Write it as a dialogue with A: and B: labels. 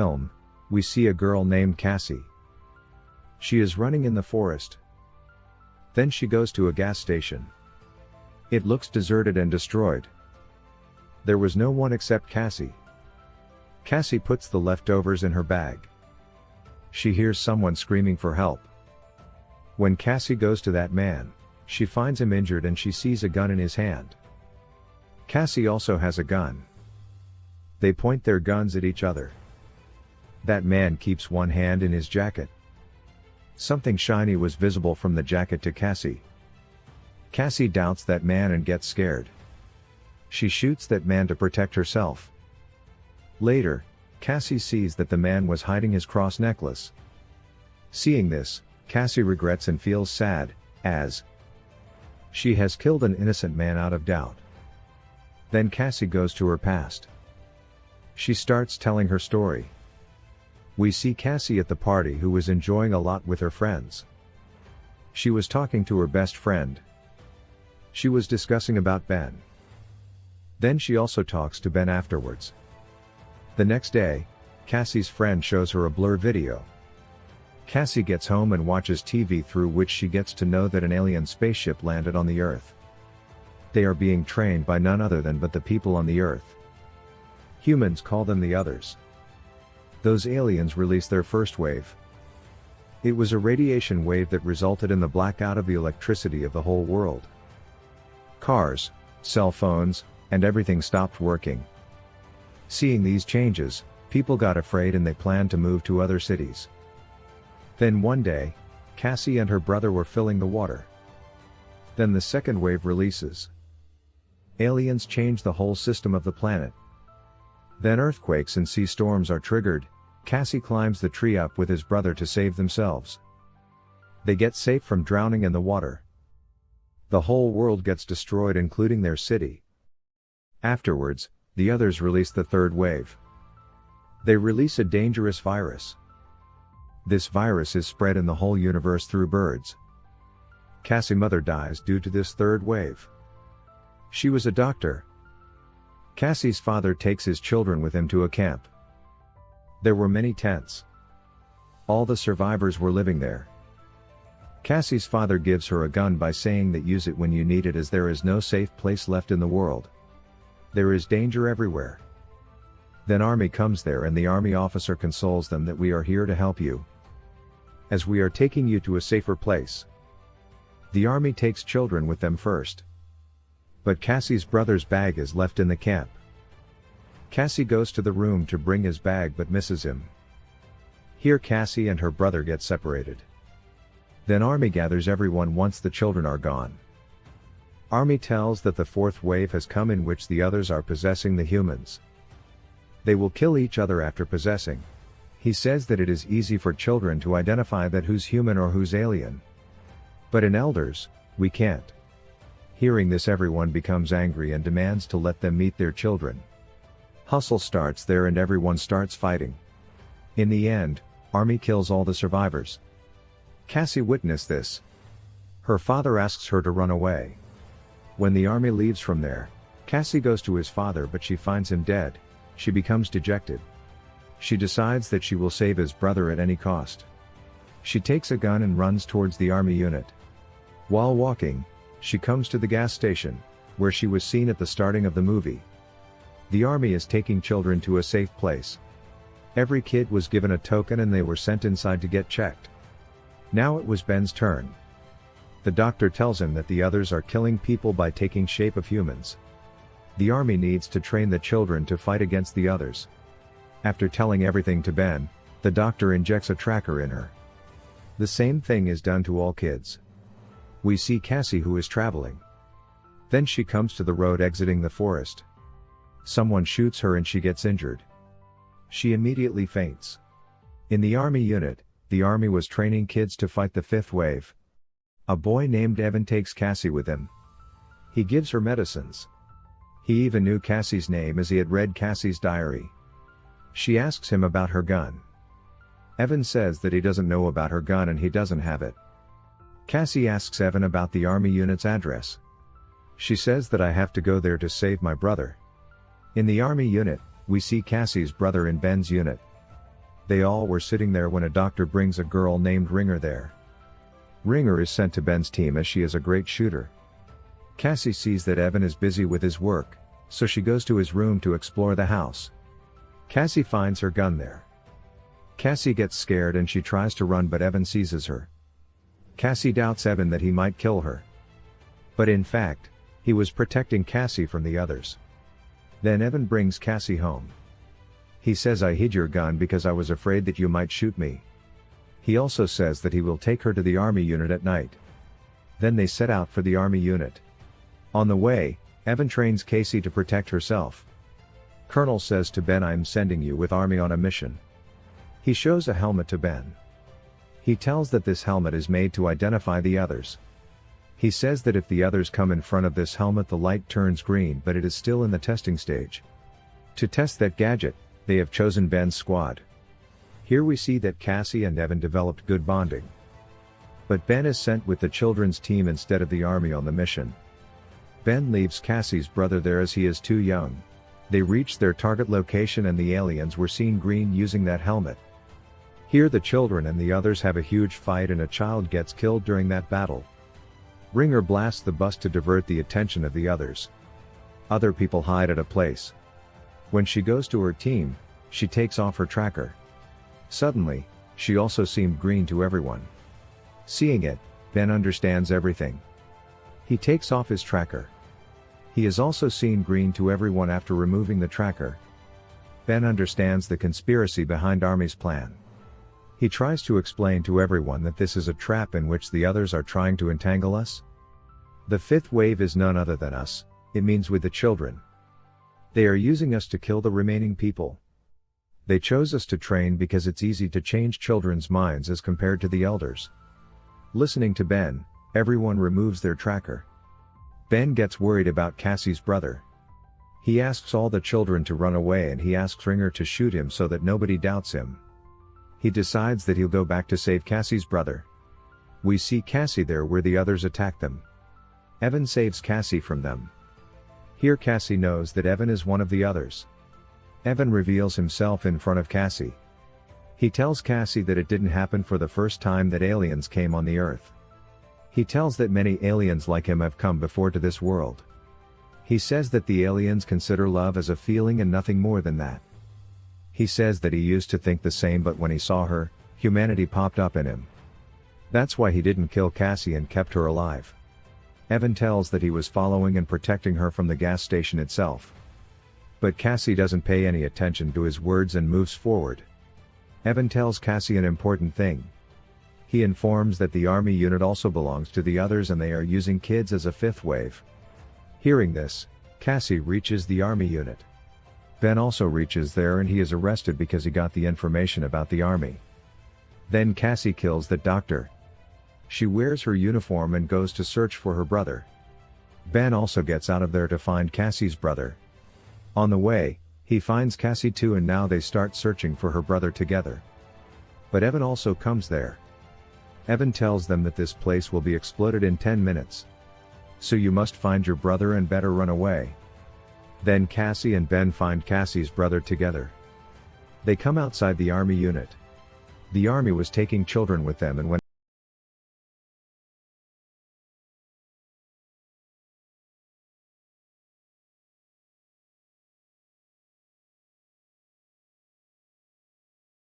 A: film, we see a girl named Cassie. She is running in the forest. Then she goes to a gas station. It looks deserted and destroyed. There was no one except Cassie. Cassie puts the leftovers in her bag. She hears someone screaming for help. When Cassie goes to that man, she finds him injured and she sees a gun in his hand. Cassie also has a gun. They point their guns at each other. That man keeps one hand in his jacket. Something shiny was visible from the jacket to Cassie. Cassie doubts that man and gets scared. She shoots that man to protect herself. Later, Cassie sees that the man was hiding his cross necklace. Seeing this, Cassie regrets and feels sad, as she has killed an innocent man out of doubt. Then Cassie goes to her past. She starts telling her story. We see Cassie at the party who was enjoying a lot with her friends. She was talking to her best friend. She was discussing about Ben. Then she also talks to Ben afterwards. The next day, Cassie's friend shows her a blur video. Cassie gets home and watches TV through which she gets to know that an alien spaceship landed on the Earth. They are being trained by none other than but the people on the Earth. Humans call them the others. Those aliens release their first wave. It was a radiation wave that resulted in the blackout of the electricity of the whole world. Cars, cell phones, and everything stopped working. Seeing these changes, people got afraid and they planned to move to other cities. Then one day, Cassie and her brother were filling the water. Then the second wave releases. Aliens change the whole system of the planet. Then earthquakes and sea storms are triggered, Cassie climbs the tree up with his brother to save themselves. They get safe from drowning in the water. The whole world gets destroyed including their city. Afterwards, the others release the third wave. They release a dangerous virus. This virus is spread in the whole universe through birds. Cassie mother dies due to this third wave. She was a doctor. Cassie's father takes his children with him to a camp. There were many tents. All the survivors were living there. Cassie's father gives her a gun by saying that use it when you need it as there is no safe place left in the world. There is danger everywhere. Then army comes there and the army officer consoles them that we are here to help you. As we are taking you to a safer place. The army takes children with them first. But Cassie's brother's bag is left in the camp. Cassie goes to the room to bring his bag but misses him. Here Cassie and her brother get separated. Then Army gathers everyone once the children are gone. Army tells that the fourth wave has come in which the others are possessing the humans. They will kill each other after possessing. He says that it is easy for children to identify that who's human or who's alien. But in elders, we can't. Hearing this everyone becomes angry and demands to let them meet their children. Hustle starts there and everyone starts fighting. In the end, Army kills all the survivors. Cassie witnessed this. Her father asks her to run away. When the army leaves from there, Cassie goes to his father but she finds him dead, she becomes dejected. She decides that she will save his brother at any cost. She takes a gun and runs towards the army unit. While walking, she comes to the gas station, where she was seen at the starting of the movie. The army is taking children to a safe place. Every kid was given a token and they were sent inside to get checked. Now it was Ben's turn. The doctor tells him that the others are killing people by taking shape of humans. The army needs to train the children to fight against the others. After telling everything to Ben, the doctor injects a tracker in her. The same thing is done to all kids. We see Cassie who is traveling. Then she comes to the road exiting the forest. Someone shoots her and she gets injured. She immediately faints. In the army unit, the army was training kids to fight the fifth wave, a boy named Evan takes Cassie with him. He gives her medicines. He even knew Cassie's name as he had read Cassie's diary. She asks him about her gun. Evan says that he doesn't know about her gun and he doesn't have it. Cassie asks Evan about the army unit's address. She says that I have to go there to save my brother. In the army unit, we see Cassie's brother in Ben's unit. They all were sitting there when a doctor brings a girl named Ringer there. Ringer is sent to Ben's team as she is a great shooter. Cassie sees that Evan is busy with his work, so she goes to his room to explore the house. Cassie finds her gun there. Cassie gets scared and she tries to run but Evan seizes her. Cassie doubts Evan that he might kill her. But in fact, he was protecting Cassie from the others. Then Evan brings Cassie home. He says I hid your gun because I was afraid that you might shoot me. He also says that he will take her to the army unit at night. Then they set out for the army unit. On the way, Evan trains Casey to protect herself. Colonel says to Ben I'm sending you with army on a mission. He shows a helmet to Ben. He tells that this helmet is made to identify the others. He says that if the others come in front of this helmet the light turns green but it is still in the testing stage. To test that gadget, they have chosen Ben's squad. Here we see that Cassie and Evan developed good bonding. But Ben is sent with the children's team instead of the army on the mission. Ben leaves Cassie's brother there as he is too young. They reach their target location and the aliens were seen green using that helmet. Here the children and the others have a huge fight and a child gets killed during that battle. Ringer blasts the bus to divert the attention of the others. Other people hide at a place. When she goes to her team, she takes off her tracker. Suddenly, she also seemed green to everyone. Seeing it, Ben understands everything. He takes off his tracker. He is also seen green to everyone after removing the tracker. Ben understands the conspiracy behind Army's plan. He tries to explain to everyone that this is a trap in which the others are trying to entangle us. The fifth wave is none other than us, it means with the children. They are using us to kill the remaining people. They chose us to train because it's easy to change children's minds as compared to the elders. Listening to Ben, everyone removes their tracker. Ben gets worried about Cassie's brother. He asks all the children to run away and he asks Ringer to shoot him so that nobody doubts him. He decides that he'll go back to save Cassie's brother. We see Cassie there where the others attack them. Evan saves Cassie from them. Here Cassie knows that Evan is one of the others. Evan reveals himself in front of Cassie. He tells Cassie that it didn't happen for the first time that aliens came on the earth. He tells that many aliens like him have come before to this world. He says that the aliens consider love as a feeling and nothing more than that. He says that he used to think the same but when he saw her, humanity popped up in him. That's why he didn't kill Cassie and kept her alive. Evan tells that he was following and protecting her from the gas station itself. But Cassie doesn't pay any attention to his words and moves forward. Evan tells Cassie an important thing. He informs that the army unit also belongs to the others and they are using kids as a fifth wave. Hearing this, Cassie reaches the army unit. Ben also reaches there and he is arrested because he got the information about the army. Then Cassie kills the doctor. She wears her uniform and goes to search for her brother. Ben also gets out of there to find Cassie's brother. On the way, he finds Cassie too and now they start searching for her brother together. But Evan also comes there. Evan tells them that this place will be exploded in 10 minutes. So you must find your brother and better run away. Then Cassie and Ben find Cassie's brother together. They come outside the army unit. The army was taking children with them and when